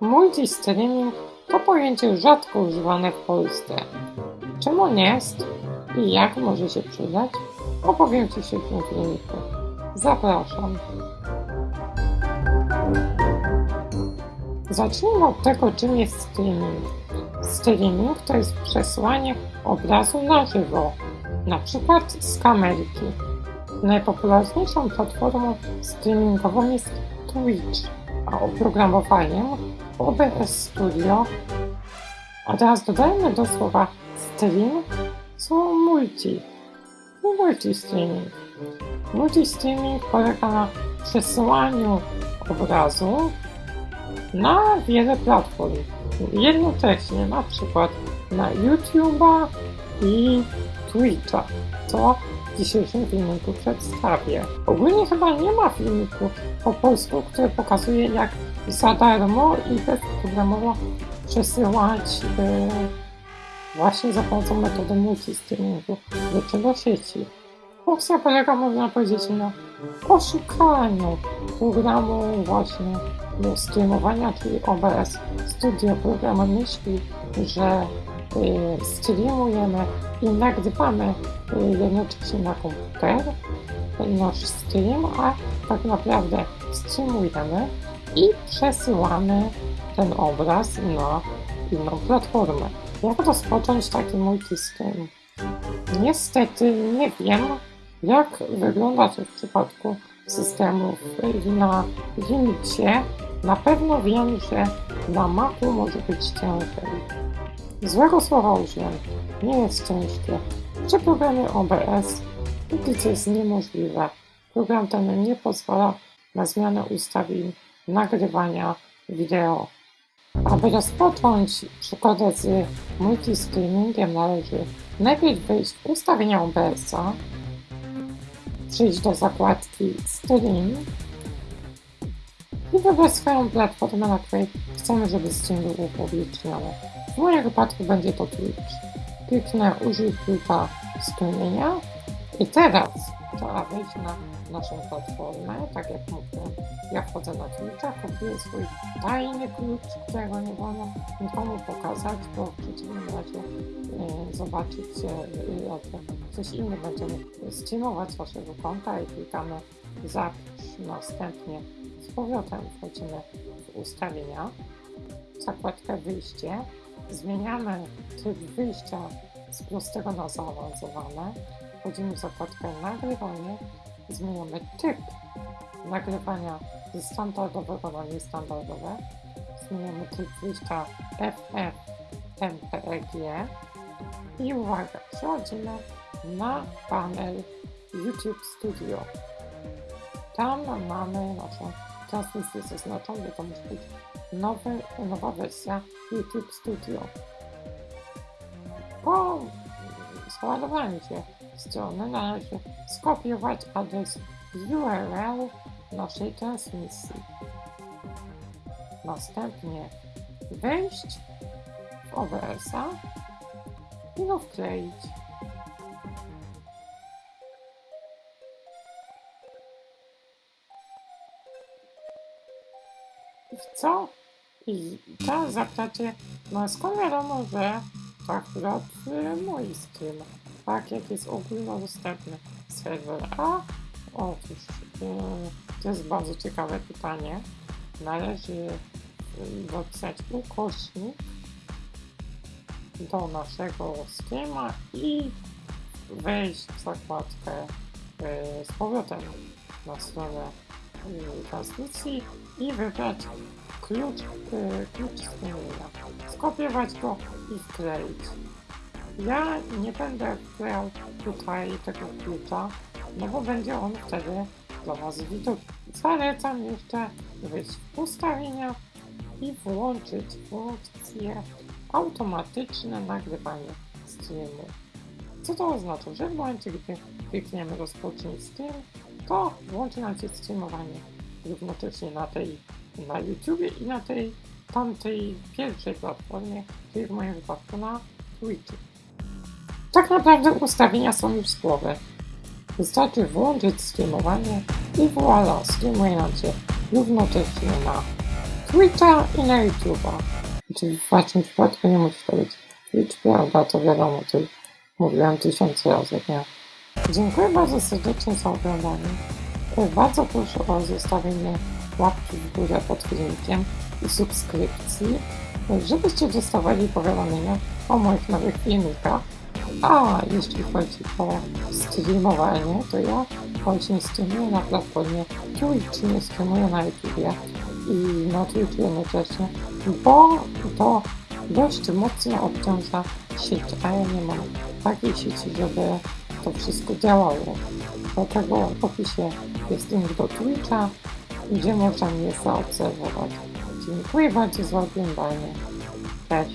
Multistreaming to pojęcie rzadko używane w Polsce. Czym on jest i jak może się przydać, opowiem Ci się w tym filmiku. Zapraszam. Zacznijmy od tego, czym jest streaming. Streaming to jest przesłanie obrazu na żywo, na przykład z kamerki. Najpopularniejszą platformą streamingową jest Twitch, a oprogramowaniem OBS Studio. A teraz dodajmy do słowa stream słowo multi. Multi-streaming. Multi-streaming polega na przesyłaniu obrazu na wiele platform. Jednocześnie na przykład na YouTube'a i Twitcha, co dzisiejszym filmiku przedstawię. Ogólnie chyba nie ma filmiku po polsku, który pokazuje jak za darmo i bezproblemowo przesyłać yy, właśnie za pomocą metody multistreamingu rzeczy do sieci. Opcja polega, można powiedzieć, na poszukaniu programu właśnie do streamowania, czyli OBS Studio. Program myśli, że y, streamujemy i nagrywamy y, jednocześnie na komputer nasz stream, a tak naprawdę streamujemy i przesyłamy ten obraz na inną platformę. Jak rozpocząć taki multistream? Niestety nie wiem, jak wygląda to w przypadku systemów na Linuxie. Na pewno wiem, że na Macu może być ciężej. Złego słowa użyłem. Nie jest ciężkie. Przy programie OBS nic jest niemożliwe. Program ten nie pozwala na zmianę ustawień nagrywania wideo. Aby rozpocząć przygodę z multistreamingiem należy najpierw wejść w ustawienia OBS-a, przyjść do zakładki Stream i wybrać swoją platformę, na której chcemy, żeby stream był upubliczniony. W moim wypadku będzie to Twitch. Kliknę użyj klucza strumienia i teraz trzeba wejść na naszą platformę, tak jak mówiłem. Ja wchodzę na Twitcha, kopiuję swój tajny klucz, którego nie wolno nikomu pokazać, bo w przeciwnym razie e, zobaczycie, e, ktoś inny będzie mógł streamować z waszego konta i klikamy zapisz. Następnie z powrotem wchodzimy w ustawienia, zakładkę wyjście, zmieniamy tryb wyjścia z prostego na zaawansowane, wchodzimy w zakładkę nagrywanie, zmieniamy typ nagrywania ze standardowego na niestandardowe, zmieniamy typ wyjścia FF MPEG i uwaga, przechodzimy na panel YouTube Studio. Tam mamy naszą transmisję zaznaczą, bo to musi być nowy, nowa wersja YouTube Studio. Po załadowaniu się strony należy skopiować adres URL naszej transmisji. Następnie wejść w OBS-a i go wkleić. I w co? I teraz zapytacie, no skąd wiadomo, że akurat mój stream, tak jak jest ogólnodostępny serwer, a otóż to jest bardzo ciekawe pytanie. Należy dopisać ukośnik do naszego schema i wejść w zakładkę z powrotem na stronę transmisji i wybrać klucz, klucz strumienia. Skopiować go i wkleić. Ja nie będę wklejał tutaj tego klucza, no bo będzie on wtedy dla Was widoczny. Zalecam jeszcze wejść w ustawienia i włączyć funkcję automatyczne nagrywanie streamu. Co to oznacza? Że w momencie, gdy klikniemy rozpocznij stream, to włączy nam się streamowanie równocześnie na tej na YouTube i na tej tamtej pierwszej platformie, czyli w moim wypadku na Twitchu. Tak naprawdę ustawienia są już z głowy. Wystarczy włączyć streamowanie i voilà, streamuje nam się równocześnie na Twitcha i na YouTube'a. Znaczy w waszym przypadku nie musi to być Twitch, prawda? To wiadomo, to mówiłem tysiące razy, nie? Dziękuję bardzo serdecznie za oglądanie. Bardzo proszę o zostawienie łapki w górę pod filmikiem i subskrypcji, żebyście dostawali powiadomienia o moich nowych filmikach. A jeśli chodzi o streamowanie, to ja właśnie streamuję na platformie Twitch, nie streamuję na YouTubie i na Twitchu jednocześnie, bo to dość mocno obciąża sieć, a ja nie mam takiej sieci, żeby to wszystko działało. Dlatego w opisie jest link do Twitcha, gdzie można mnie zaobserwować. Dziękuję bardzo za oglądanie. Cześć.